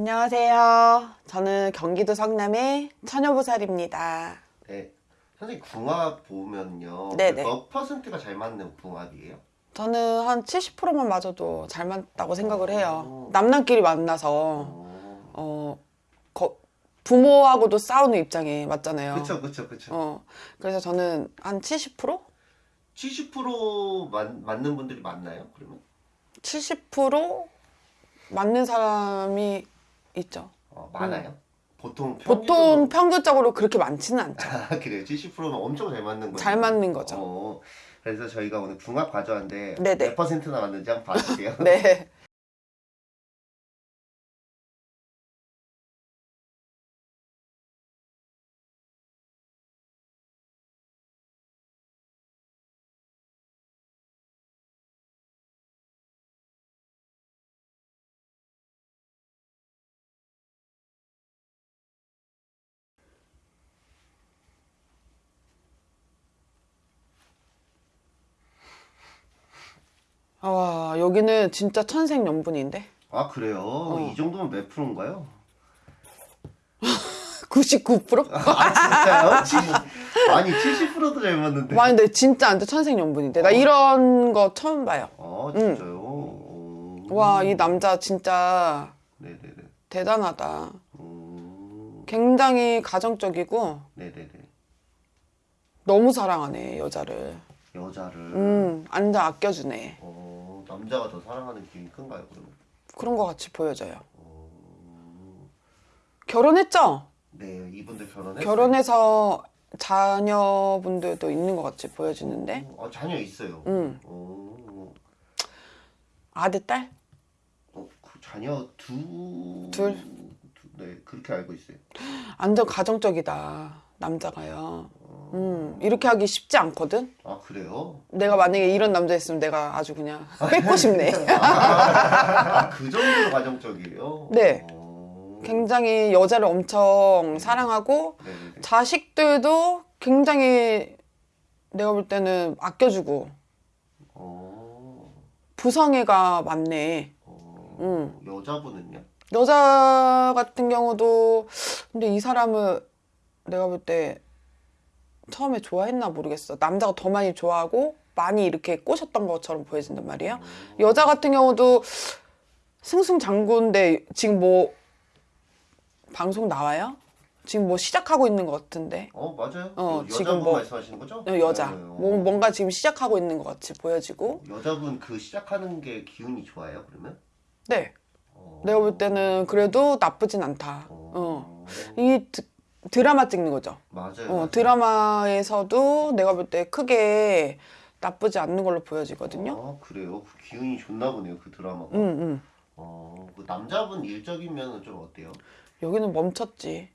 안녕하세요. 저는 경기도 성남의 처녀보살입니다. 네. 선생님 궁합 보면요. 네네. 몇 퍼센트가 잘 맞는 궁합이에요? 저는 한 70%만 맞아도 잘 맞다고 생각을 해요. 오. 남남끼리 만나서 어. 어, 거- 부모하고도 싸우는 입장에 맞잖아요. 그쵸 그쵸 그쵸. 어, 그래서 저는 한 70%? 70% 맞, 맞는 분들이 많나요? 그러면? 70% 맞는 사람이 있죠. 어, 많아요? 보통 보통 평균적으로- 그렇게 많지는 않죠. 아 그래요? 70%면 엄청 잘 맞는 거예요? 잘 맞는 거죠. 어, 그래서 저희가 오늘 궁합 네네. 몇 퍼센트나 맞는지 한번 봐주세요. 네. 아, 여기는 진짜 천생연분인데? 아 그래요? 어. 이 정도면 몇 프로인가요? 99%? 아 진짜요? 70, 아니 70%도 잘 맞는데. 와, 근데 진짜 완전 천생연분인데. 나 이런 거 처음 봐요. 아 진짜요? 어. 와, 이 남자 진짜 네네네. 대단하다. 음, 굉장히 가정적이고 네네네. 너무 사랑하네, 여자를. 여자를 음, 완전 아껴주네. 어, 남자가 더 사랑하는 기운이 큰가요 그러면? 그런 거 같이 보여져요. 어, 결혼했죠? 네 이분들 결혼했어요? 결혼해서 자녀분들도 있는 것 같이 보여지는데. 어, 아, 자녀 있어요. 음. 어, 아들, 딸? 어, 그 자녀 두 둘? 두- 네 그렇게 알고 있어요. 완전 가정적이다. 남자가요. 음, 이렇게 하기 쉽지 않거든? 아 그래요? 내가 만약에 이런 남자 있으면 내가 아주 그냥 뺏고 싶네. 아 그 정도로 가정적이에요? 네. 어, 굉장히 여자를 엄청 사랑하고 네네네. 자식들도 굉장히 내가 볼 때는 아껴주고 어, 부성애가 많네. 어, 음. 여자분은요? 여자 같은 경우도 근데 이 사람을 내가 볼때 처음에 좋아했나 모르겠어. 남자가 더 많이 좋아하고 많이 이렇게 꼬셨던 것처럼 보여진단 말이에요. 여자 같은 경우도 승승장구인데 지금 뭐 방송 나와요? 지금 뭐 시작하고 있는 것 같은데 어 맞아요. 어, 그 지금 뭐- 말씀하시는 거죠? 어, 여자 네, 뭐 어. 뭔가 지금 시작하고 있는 것 같이 보여지고 여자분 그 시작하는 게 기운이 좋아요 그러면? 네 어. 내가 볼 때는 그래도 나쁘진 않다. 어. 어. 이 드, 드라마 찍는 거죠. 맞아요. 어. 드라마에서도 내가 볼 때 크게 나쁘지 않는 걸로 보여지거든요. 아 그래요? 그 기운이 좋나 보네요 그 드라마가. 응, 응. 어, 그 남자분 일적이면 좀 어때요? 여기는 멈췄지.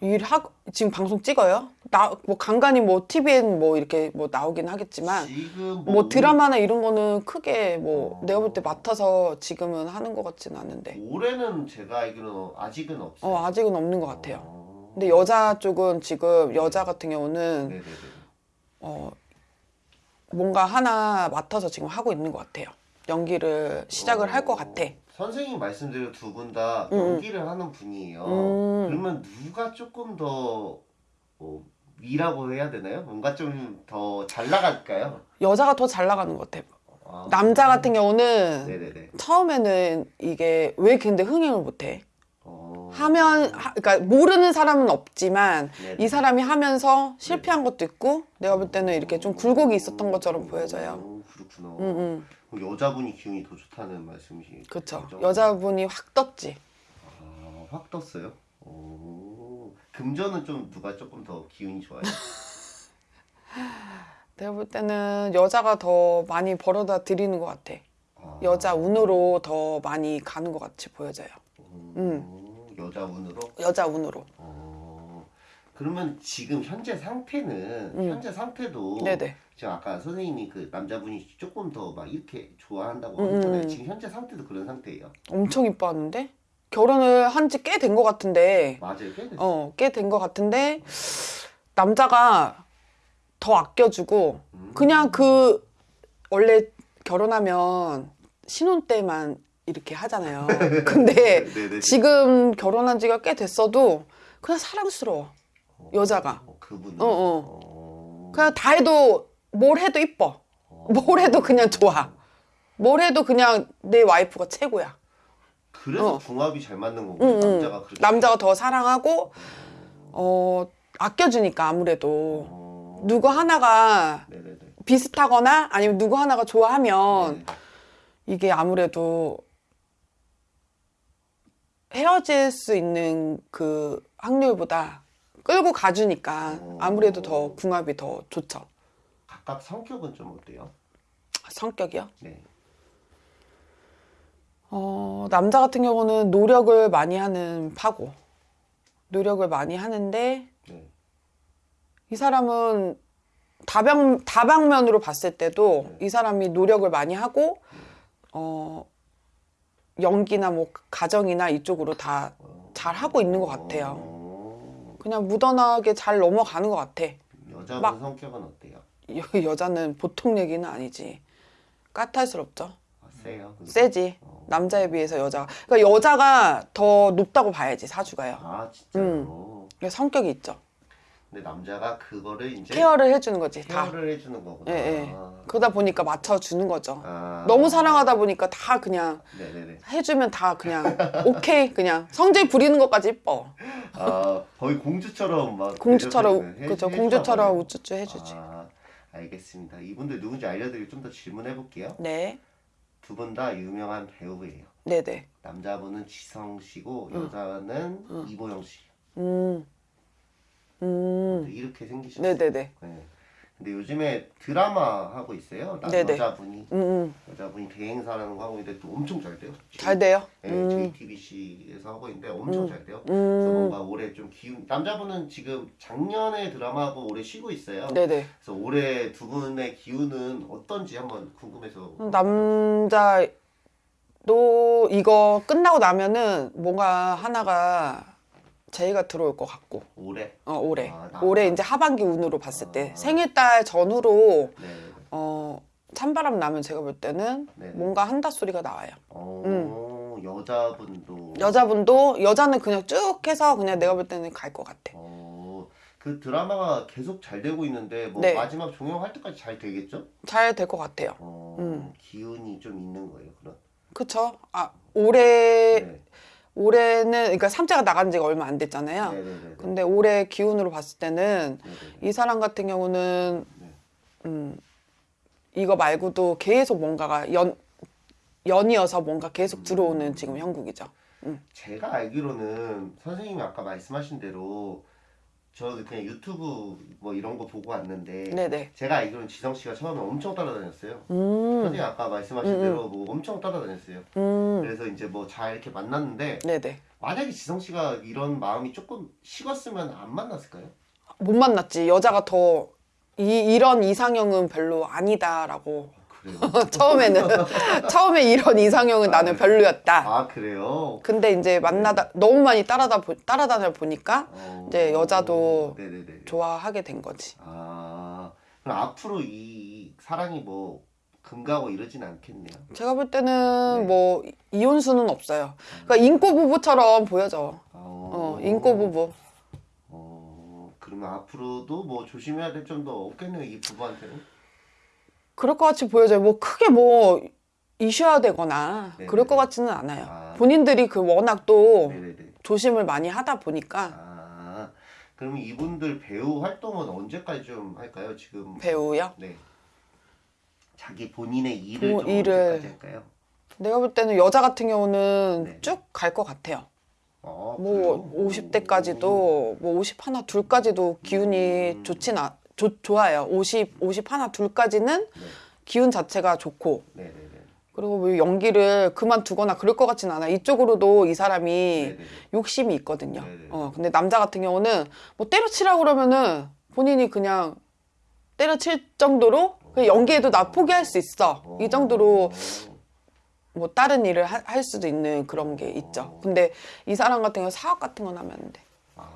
일하고 지금 방송 찍어요? 나 뭐 간간히 뭐 TV엔 뭐 이렇게 뭐 나오긴 하겠지만 지금 뭐 드라마나 이런 거는 크게 뭐 어. 내가 볼 때 맡아서 지금은 하는 것 같지는 않은데. 올해는 제가 알기로는 아직은 없어요. 어 아직은 없는 것 같아요. 어. 근데 여자 쪽은 지금 여자 같은 경우는 네네네. 어 뭔가 하나 맡아서 지금 하고 있는 것 같아요. 연기를 시작을 할 것 같아. 선생님 말씀대로 두 분 다 음, 음. 연기를 하는 분이에요. 음. 그러면 누가 조금 더 어, 위라고 해야 되나요? 뭔가 좀 더 잘 나갈까요? 여자가 더 잘 나가는 것 같아. 아. 남자 같은 경우는 네네네. 처음에는 이게 왜 근데 흥행을 못해? 어. 하면 하, 그러니까 모르는 사람은 없지만 네네. 이 사람이 하면서 실패한 것도 있고 내가 볼 때는 이렇게 좀 굴곡이 있었던 것처럼 보여져요. 어, 그렇구나. 응, 응. 그럼 여자분이 기운이 더 좋다는 말씀이시죠? 그쵸. 여자분이 확 떴지. 아, 확 떴어요? 오. 금전은 좀 누가 조금 더 기운이 좋아요? 내가 볼 때는 여자가 더 많이 벌어다 드리는 것 같아. 아. 여자 운으로 더 많이 가는 것 같이 보여져요. 음. 여자 운으로? 여자 운으로. 어. 그러면 지금 현재 상태는 음. 현재 상태도 네네. 지금 아까 선생님이 그 남자분이 조금 더 막 이렇게 좋아한다고 음, 하잖아요. 음. 지금 현재 상태도 그런 상태예요. 엄청 이뻐하는데? 결혼을 한 지 꽤 된 것 같은데, 맞아요. 꽤 됐어요. 어, 꽤 된 것 같은데, 남자가 더 아껴주고, 음. 그냥 그, 원래 결혼하면 신혼 때만 이렇게 하잖아요. 근데 네네. 지금 결혼한 지가 꽤 됐어도 그냥 사랑스러워. 여자가. 어, 그분은. 어, 어. 어. 그냥 다 해도 뭘 해도 이뻐. 뭘 해도 그냥 좋아. 뭘 해도 그냥 내 와이프가 최고야. 그래서 어. 궁합이 잘 맞는 거고 응, 응. 남자가 그렇게. 남자가 더 사랑하고 어 아껴주니까 아무래도 어. 누구 하나가 네네네. 비슷하거나 아니면 누구 하나가 좋아하면 네. 이게 아무래도 헤어질 수 있는 그 확률보다 끌고 가주니까 아무래도 더 궁합이 더 좋죠. 각각 성격은 좀 어때요? 성격이요? 네. 어, 남자 같은 경우는 노력을 많이 하는 파고 노력을 많이 하는데 네. 이 사람은 다방 다방면으로 봤을 때도 이 사람이 노력을 많이 하고 어 연기나 뭐 가정이나 이쪽으로 다 잘 하고 있는 것 같아요. 어. 그냥 무던하게 잘 넘어가는 것 같아. 여자분 막- 성격은 어때요? 여, 여자는 보통 얘기는 아니지. 까탈스럽죠. 아, 세요. 그게? 세지. 남자에 비해서 여자가. 그러니까 여자가 더 높다고 봐야지 사주가요. 아 진짜요. 그러니까 성격이 있죠. 근데 남자가 그거를 이제 케어를 해주는 거지 다. 케어를 해주는 거구나. 예, 예. 그러다 보니까 맞춰주는 거죠. 아. 너무 사랑하다 보니까 다 그냥 네네네. 해주면 다 그냥 오케이 그냥 성질 부리는 것까지 이뻐. 아 거의 공주처럼 막 공주처럼 해- 그죠 공주처럼. 우쭈쭈 해주지. 아 알겠습니다. 이분들 누군지 알려드리고 좀 더 질문해 볼게요. 네, 두 분 다 유명한 배우예요. 네, 네. 남자분은 지성 씨고 여자는 이보영 씨. 음, 음, 이렇게 생기셨어요. 네, 네, 네. 네. 근데 요즘에 드라마 하고 있어요. 나, 네네. 여자분이 음, 음. 여자분이 대행사라는 거 하고 있는데 또 엄청 잘 돼요. 잘 돼요. 네, 음, JTBC에서 하고 있는데 엄청 잘 돼요. 그래서 음, 뭔가 올해 좀 기운 남자분은 지금 작년에 드라마하고 올해 쉬고 있어요. 네, 네. 그래서 올해 두 분의 기운은 어떤지 한번 궁금해서 남자도 이거 끝나고 나면은 뭔가 하나가 제의가 들어올 것 같고. 올해 어, 올해. 아, 나- 올해 이제 하반기 운으로 봤을 때 아. 생일달 전후로 네. 어, 찬바람 나면 제가 볼 때는 네. 뭔가 한다 소리가 나와요. 어, 여자분도 여자분도 여자는 그냥 쭉 해서 그냥 내가 볼 때는 갈 것 같아. 어, 그 드라마가 계속 잘 되고 있는데 뭐 네. 마지막 종영할 때까지 잘 되겠죠? 잘 될 것 같아요. 어, 음. 기운이 좀 있는 거예요, 그럼. 그쵸? 아, 올해, 네. 올해는, 그러니까 삼자가 나간 지가 얼마 안 됐잖아요. 네네네. 근데 올해 기운으로 봤을 때는 네네네. 이 사람 같은 경우는, 네. 음, 이거 말고도 계속 뭔가가 연, 연이어서 뭔가 계속 들어오는 지금 형국이죠. 제가 알기로는 선생님이 아까 말씀하신 대로 저 그냥 유튜브 뭐 이런 거 보고 왔는데 네네. 제가 알기로는 지성 씨가 처음에 엄청 따라다녔어요. 음, 선생님 아까 말씀하신 음, 음. 대로 뭐 엄청 따라다녔어요. 음, 그래서 이제 뭐 잘 이렇게 만났는데 네네. 만약에 지성 씨가 이런 마음이 조금 식었으면 안 만났을까요? 못 만났지. 여자가 더, 이, 이런 이상형은 별로 아니다라고. 그래요? 처음에는, 처음에 이런 이상형은 나는 별로였다. 아 그래요? 근데 이제 만나다 너무 많이 따라다 보, 따라다녀 보니까 어, 이제 여자도 네네네. 좋아하게 된 거지. 아 그럼 앞으로 이 사랑이 뭐 금가고 이러진 않겠네요. 제가 볼 때는 네. 뭐 이혼 수는 없어요. 그러니까 인꼬 부부처럼 보여져. 어, 인꼬 부부. 어, 그러면 앞으로도 뭐 조심해야 될 점도 없겠네요, 이 부부한테는. 그럴 것 같이 보여져요. 뭐 크게 뭐 이슈화 되거나 네, 그럴 네, 것 네. 같지는 않아요. 아. 본인들이 그 워낙 또 네네네. 조심을 많이 하다 보니까 아, 그러면 이분들 배우 활동은 언제까지 좀 할까요? 지금 배우요. 네. 자기 본인의 일을 뭐 좀 일을- 언제까지 할까요? 내가 볼 때는 여자 같은 경우는 네. 쭉갈 것 같아요. 어, 뭐 그래요? 50대까지도 뭐 50 하나 둘까지도 기운이 음. 좋진 않 좋, 좋아요. 50 50 하나 둘까지는 네. 기운 자체가 좋고 네네네. 그리고 뭐 연기를 그만두거나 그럴 것 같진 않아. 이쪽으로도 이 사람이 네네네. 욕심이 있거든요. 어 근데 남자 같은 경우는 뭐 때려치라고 그러면은 본인이 그냥 때려칠 정도로 그냥 연기에도 나 포기할 수 있어. 이 정도로 뭐 다른 일을 하- 할 수도 있는 그런 게 있죠. 근데 이 사람 같은 경우 사업 같은 건 하면 안 돼. 아,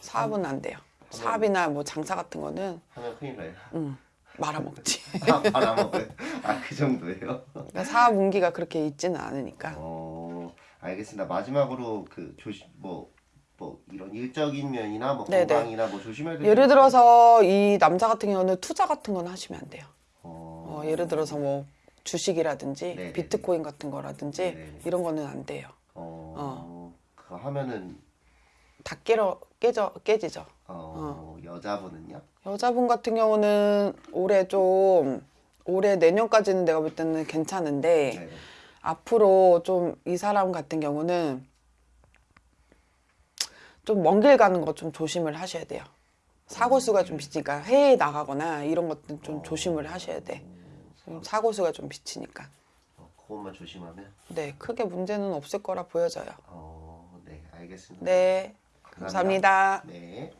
사업은 안 돼요. 사업이나 뭐 장사 같은 거는 하면 큰일 나요. 음, 말아먹지. 아, 바람먹어요. 아, 그 정도예요? 그러니까 사업 운기가 그렇게 있지는 않으니까. 어, 알겠습니다. 마지막으로 그 조심 뭐. 뭐 이런 일적인 면이나 뭐 네네. 건강이나 뭐 조심해야 될 예를 점 들어서 이 남자 같은 경우는 투자 같은 건 하시면 안 돼요. 어, 어, 예를 들어서 뭐 주식이라든지 네네네. 비트코인 같은 거라든지 네네네. 이런 거는 안 돼요. 어, 그거 하면은 다 깨러 깨져 깨지죠. 어, 여자분은요? 여자분 같은 경우는 올해 좀 올해 내년까지는 내가 볼 때는 괜찮은데 네. 앞으로 좀 이 사람 같은 경우는 좀 먼 길 가는 거 좀 조심을 하셔야 돼요. 사고 수가 좀 비치니까 해외에 나가거나 이런 것들 좀 조심을 하셔야 돼. 좀 사고 수가 좀 비치니까. 어, 그것만 조심하면 네, 크게 문제는 없을 거라 보여져요. 어, 네, 알겠습니다. 네, 감사합니다. 네.